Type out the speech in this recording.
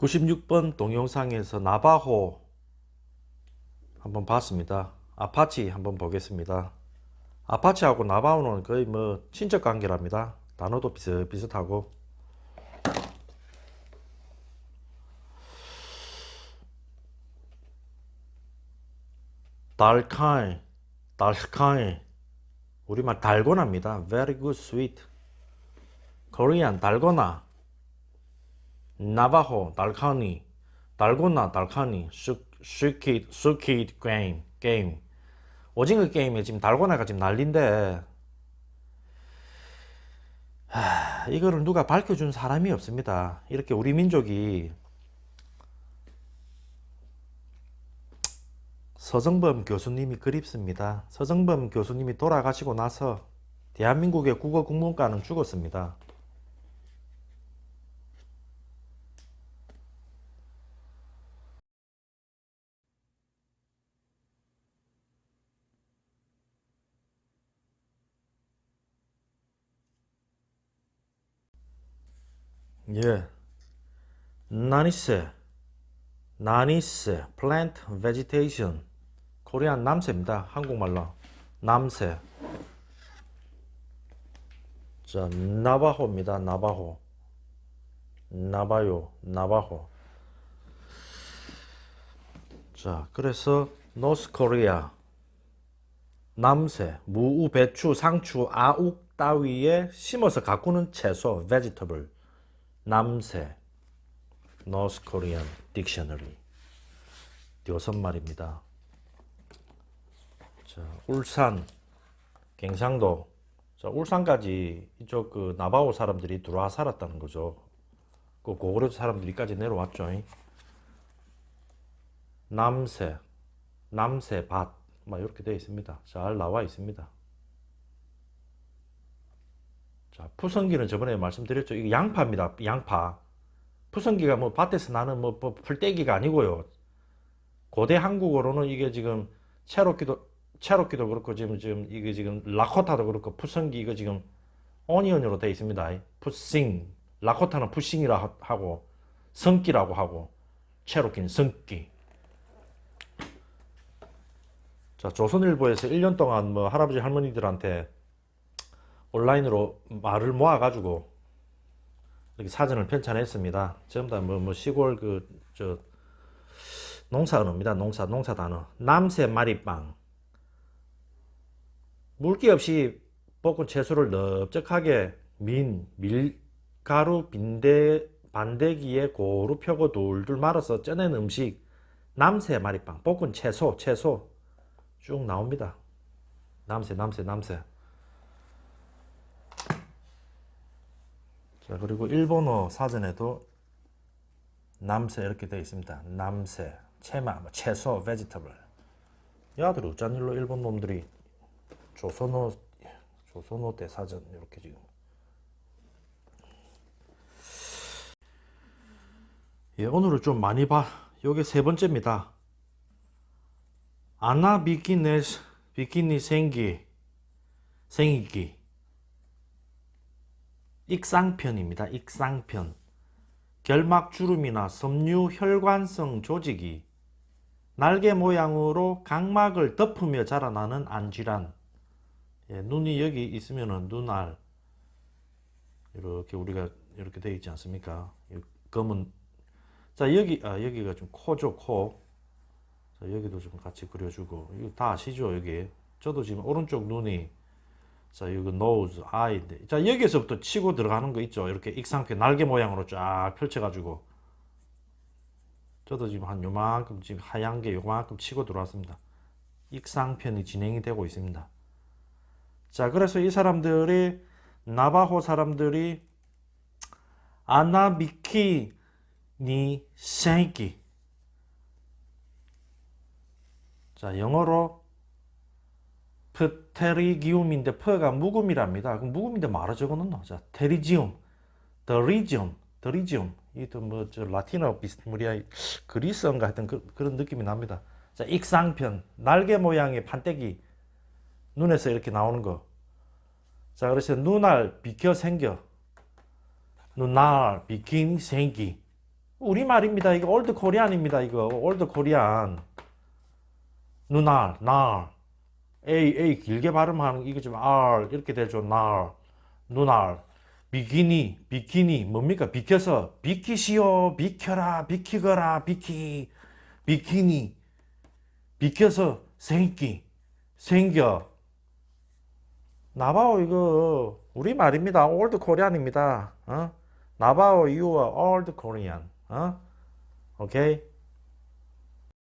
96번 동영상에서 나바호 한번 봤습니다. 아파치 한번 보겠습니다. 아파치하고 나바호는 거의 뭐 친척 관계랍니다. 단어도 비슷비슷하고 달카이 달카이 우리말 달고나입니다. Very good sweet Korean 달고나 나바호 달카니 달고나 달카니 squid squid game game 오징어 게임에 지금 달고나가 지금 난린데 하, 이거를 누가 밝혀준 사람이 없습니다. 이렇게 우리 민족이 서정범 교수님이 그립습니다. 서정범 교수님이 돌아가시고 나서 대한민국의 국어 국문과는 죽었습니다. 예. 나니스 나니스 plant vegetation. 코리안 남새입니다. 한국말로. 남새 자 나바호입니다. 나바호. 나바요. 나바호. 자 그래서 노스 코리아 남새 무, 배추, 상추, 아욱 따위에 심어서 가꾸는 채소 vegetable 남새 North Korean Dictionary 띄선말입니다 자, 울산, 갱상도 자, 울산까지 이쪽 그 나바오 사람들이 들어와 살았다는 거죠. 그 고구려 사람들이까지 내려왔죠. 남새, 남새 밭, 막 이렇게 되어 있습니다. 잘 나와 있습니다. 자, 푸성기는 저번에 말씀드렸죠. 이게 양파입니다. 양파. 푸성기가 뭐 밭에서 나는 뭐, 뭐 풀떼기가 아니고요. 고대 한국어로는 이게 지금 체로키도 체로키도 그렇고 지금 지금 이게 지금 라코타도 그렇고 푸성기 이거 지금 오니언으로 되어 있습니다. 푸싱 라코타는 푸싱이라 하고 성기라고 하고 체로키는 성기. 자 조선일보에서 1년 동안 뭐 할아버지 할머니들한테 온라인으로 말을 모아가지고 이렇게 사전을 편찬했습니다. 전부 다뭐 뭐 시골 그 저 농사 언어입니다. 농사 농사 단어. 남새 마리빵. 물기 없이 볶은 채소를 넓적하게 민 밀가루 빈대 반대기에 고루 펴고 둘둘 말아서 쪄낸 음식 남새 마리빵 볶은 채소 채소 쭉 나옵니다. 남새 남새 남새 자 그리고 일본어 사전에도 남새 이렇게 되어 있습니다. 남새, 채마, 뭐 채소, vegetable. 야들 어쩐 일로 일본 놈들이 조선어 조선어 대 사전 이렇게 지금 예, 오늘은 좀 많이 봐. 요게 세 번째입니다. 아나 비키니 생기 생이기 익상편입니다. 익상편. 결막주름이나 섬유 혈관성 조직이 날개 모양으로 각막을 덮으며 자라나는 안질환. 예, 눈이 여기 있으면은 눈알 이렇게 우리가 이렇게 되어 있지 않습니까? 검은 자 여기 아 여기가 좀 코죠 코. 자 여기도 좀 같이 그려주고 이거 다 아시죠 여기. 저도 지금 오른쪽 눈이 자, 이거 nose, eye인데. 자, 여기서부터 치고 들어가는 거 있죠. 이렇게 익상표 날개 모양으로 쫙 펼쳐가지고. 저도 지금 한 요만큼, 지금 하얀 게 요만큼 치고 들어왔습니다. 익상편이 진행이 되고 있습니다. 자, 그래서 이 사람들이, 나바호 사람들이, 아나비키 니 생기. 자, 영어로 pterygium인데 P가 묵음이랍니다. 그럼 묵음인데 말아 적어놓나? 자, pterygium, pterygium, pterygium. 이또 뭐저 라틴어 비스무리아 그리스어인가 하여튼 그, 런 느낌이 납니다. 자, 익상편, 날개 모양의 판때기 눈에서 이렇게 나오는 거. 자, 그래서 눈알 비켜 생겨. 눈알 비킨 생기. 우리말입니다. 이거 old Korean입니다. 이거 old Korean. 누날, 날. A, A 길게 발음하는 이거 좀 R 이렇게 되죠. 날. 누날. 비키니, 비키니 뭡니까? 비켜서 비키시오, 비켜라, 비키거라, 비키. 비키니. 비켜서 생기, 생겨. 나바오 이거 우리 말입니다. 올드 코리안입니다. 어? 나바오 you are old. 어? 오케이?